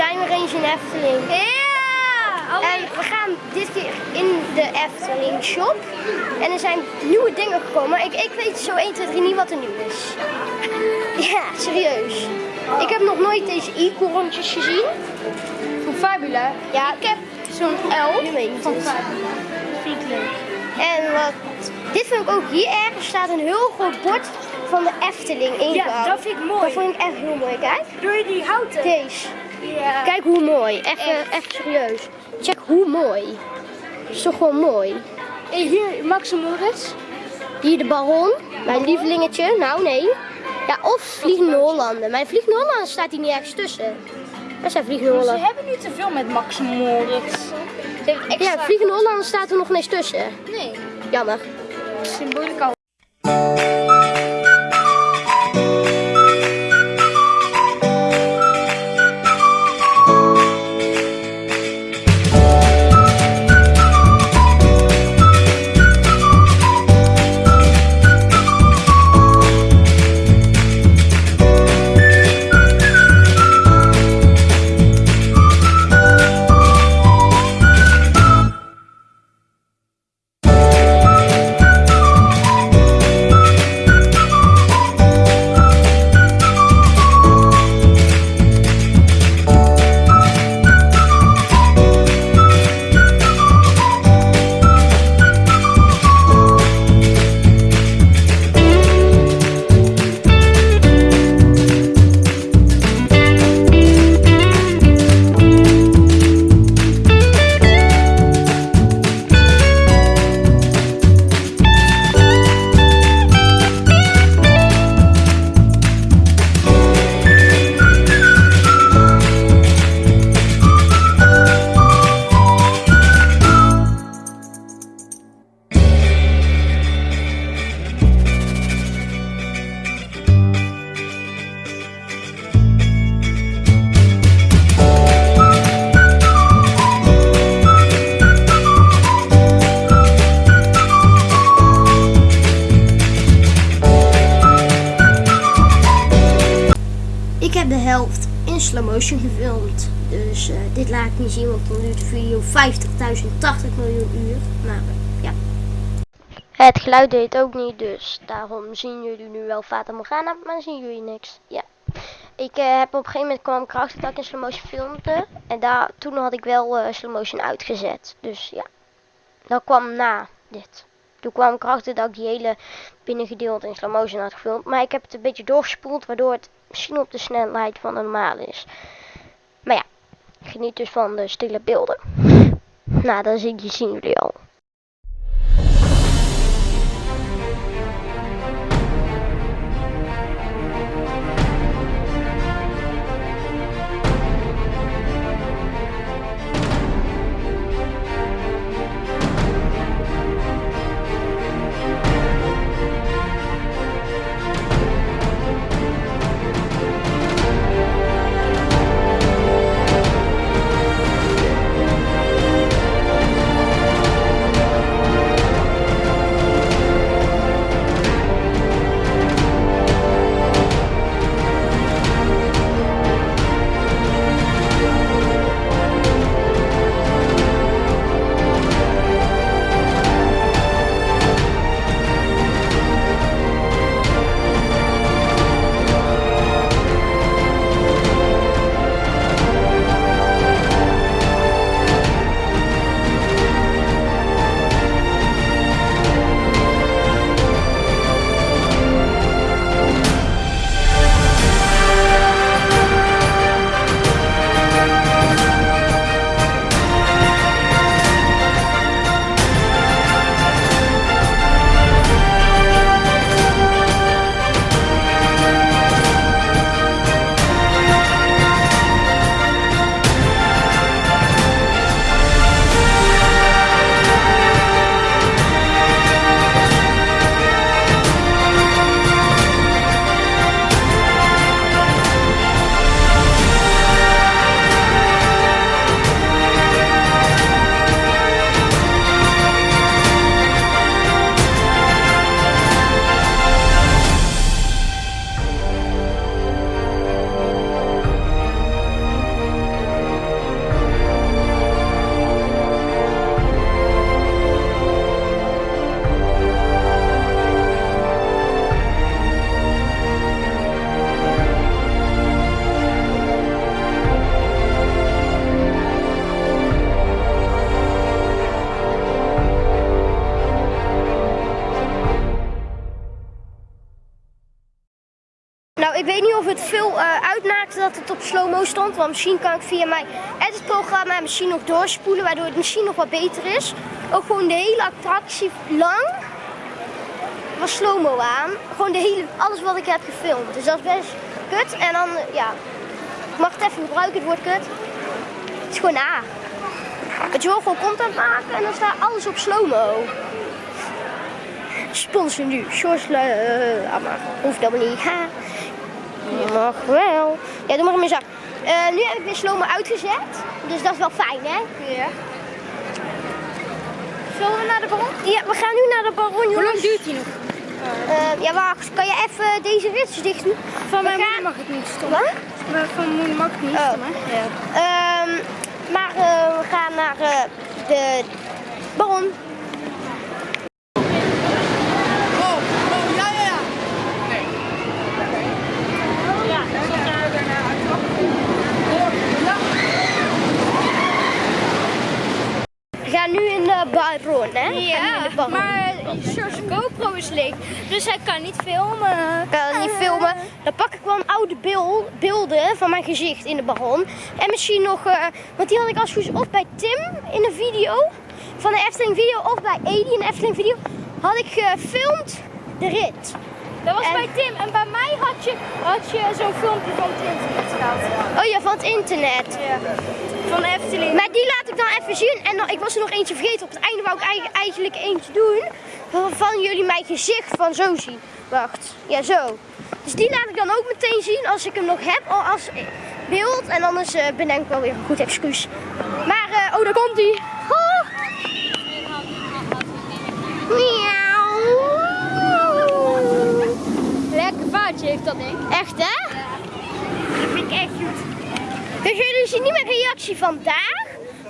zijn weer eens in Efteling. Ja! Oh, En we gaan dit keer in de Efteling shop. En er zijn nieuwe dingen gekomen. Ik, ik weet zo 1, 2, 3 niet wat er nieuw is. Ja, serieus. Ik heb nog nooit deze e-korrentjes gezien. van Fabula. Ja, Ik heb zo'n L meent van het. Fabula. Vind ik leuk. En wat, dit vind ik ook hier ergens staat een heel groot bord van de Efteling ingehouden. Ja, dat vind ik mooi. Dat vind ik echt heel mooi. Kijk, Doe je die houten? deze. Kijk hoe mooi. Even, Echt. even serieus. Check hoe mooi. is toch gewoon mooi. En hier Max en Moritz. Hier de Baron, mijn lievelingetje. Nou, nee. Ja, of Vliegende Hollanden. Mijn Vliegende Hollanden staat hier niet ergens tussen. Dat zijn Vliegende Ze Hollanden. hebben niet te veel met Max en Moritz. Ze. Ja, Vliegende Hollanden staat er nog eens tussen. Nee. Jammer. Symbolisch slow motion gefilmd. Dus eh, dit laat ik niet zien, want dan duurt de video 50.080 miljoen uur. Maar ja. Het geluid deed ook niet, dus daarom zien jullie nu wel Fata Morgana, maar zien jullie niks. Ja. Ik eh, heb op een gegeven moment kwam ik dat ik in slow motion filmde. En daar, toen had ik wel eh, slow motion uitgezet. Dus ja. Dat kwam na dit. Toen kwam ik dat ik die hele binnengedeelte in slow motion had gefilmd. Maar ik heb het een beetje doorgespoeld, waardoor het misschien op de snelheid van de normale is. Maar ja, geniet dus van de stille beelden. Nou, dat zien, die zien jullie al. Eh, dat het op slow-mo stond. Want misschien kan ik via mijn editprogramma misschien nog doorspoelen, waardoor het misschien nog wat beter is. Ook gewoon de hele attractie lang was slow-mo aan. Gewoon de hele, alles wat ik heb gefilmd. Dus dat is best kut. En dan, eh, ja, ik mag het even gebruiken, het woord kut. Het is gewoon. Dat je wil gewoon content maken en dan staat alles op slow-mo. Sponsor nu, Sjors uh, maar hoeft dat niet. Ha. Mag wel. Ja, doe maar in mijn zak. Eh, nu heb ik weer slow-mo uitgezet. Dus dat is wel fijn, hè? Ja. Zullen we naar de baron? Ja, we gaan nu naar de baron, Hoe lang duurt die nog? Eh, ja, wacht. Kan je even deze ritsjes dicht doen? Van mijn moeder mag het niet. Wat? Maar Van mijn moeder mag het niet Oh. stommen. Ja. Ehm, maar eh, we gaan naar de baron. We gaan nu in de baron, hè? De baron. maar George GoPro is leeg, dus hij kan niet filmen. Kan niet filmen. Dan pak ik wel een oude beeld, beelden van mijn gezicht in de baron. En misschien nog, eh, want die had ik als goed of bij Tim in een video. Van de Efteling video of bij Edi in de Efteling video. Had ik gefilmd de rit. Dat was En- bij Tim en bij mij had je, had je zo'n filmpje van het internet gehad. Oh ja, van het internet. Ja. Van de Efteling. Die laat ik dan even zien. En dan, ik was er nog eentje vergeten. Op het einde wou ik eigen- eigenlijk eentje doen. Waarvan jullie mijn gezicht van zo zien. Wacht. Ja, zo. Dus die laat ik dan ook meteen zien als ik hem nog heb. Al als beeld. En anders eh bedenk ik wel weer een goed excuus. Maar, eh, oh, daar komt hij. Oh. Miauw. Lekker vaartje heeft dat ding. Echt, hè? Dat vind ik echt goed. Dus jullie zien niet mijn reactie vandaag.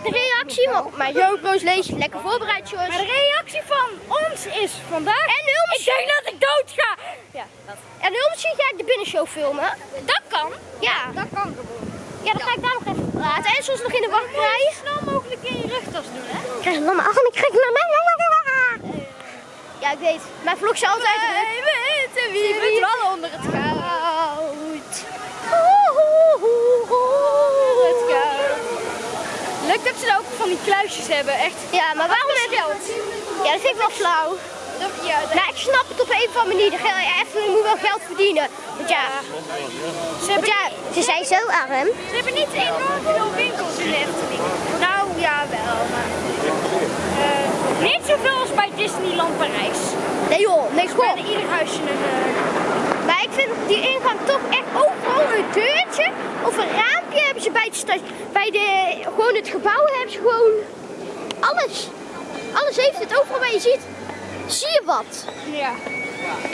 De reactie, want mijn GoPro's lees je lekker voorbereid, Jos. Maar de reactie van ons is vandaag. En Hulms. Ik denk dat ik dood ga. Ja, dat, En Hulmsje ga ik de binnenshow filmen. dat kan. Ja, Dat kan gewoon. ja dan ga ik daar nog even praten. En soms nog in de Zo wachtrij. snel mogelijk in je rugtas doen, hè? Ik krijg een lamme arm, ik krijg een lamme Ja, ik weet. Mijn vlog is altijd. Wij weten wie verdwalen onder Het goud. Leuk dat ze ook van die kluisjes hebben, echt. Ja, maar waarom heb je geld? Ja, dat vind ik wel flauw. Dat, ja, dat- Nou, ik snap het op een of andere manier. De Efteling moet wel geld verdienen. Want ja, ze, want ja ze zijn zo arm. ze hebben niet enorm veel winkels in de Efteling. Nou, ja wel, maar... eh, niet zoveel als bij Disneyland Parijs. Nee joh, nee Bij goh. de ieder huisje een... eh, Maar ik vind die ingang toch echt overal een deurtje of een raampje hebben ze bij het. Bij de, gewoon het gebouw hebben ze gewoon alles. Alles heeft het overal waar je ziet. Zie je wat? ja.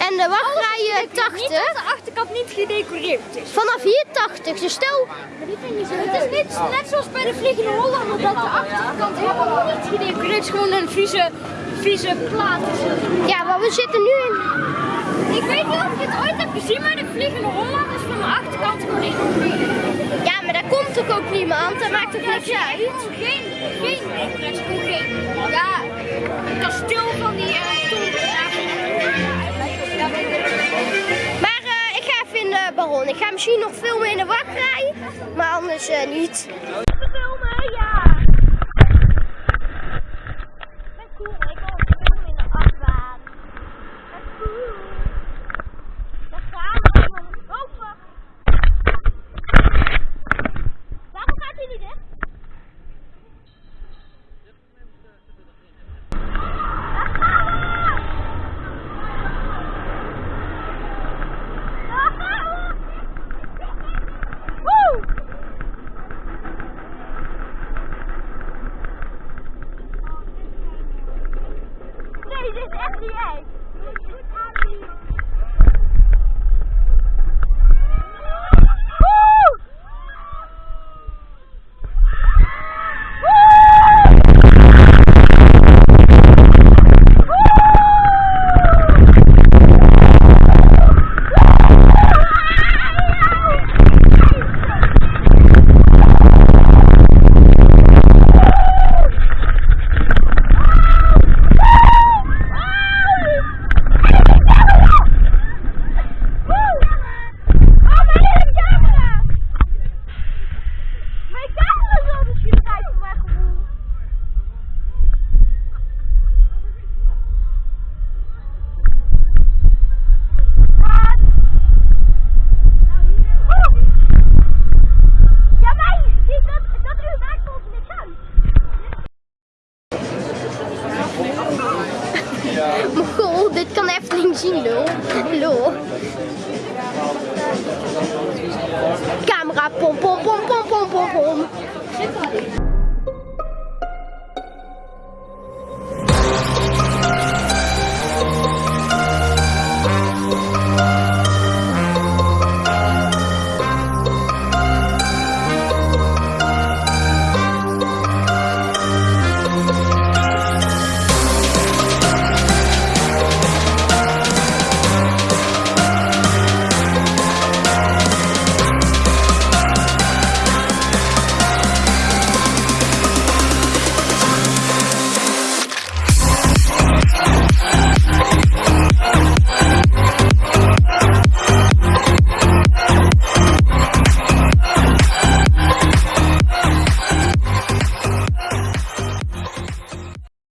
En de wachtrij Niet dat 80. de achterkant niet gedecoreerd is. Vanaf hier 80. Dus stel, Het is niet net zoals bij de Vliegende Hollander dat de achterkant helemaal niet gedecoreerd is. Gewoon een vieze, vieze plaat. ja, maar we zitten nu in. Ik weet niet of je het ooit hebt gezien, maar de Vliegende Hollander is van de achterkant gewoon Ja, komt toch ook niemand. Dat maakt toch niks uit. Geen, geen geen, ja, kasteel van die eh niet. Maar eh, ik ga even in de baron. Ik ga misschien nog filmen in de wachtrij. Maar anders eh, niet.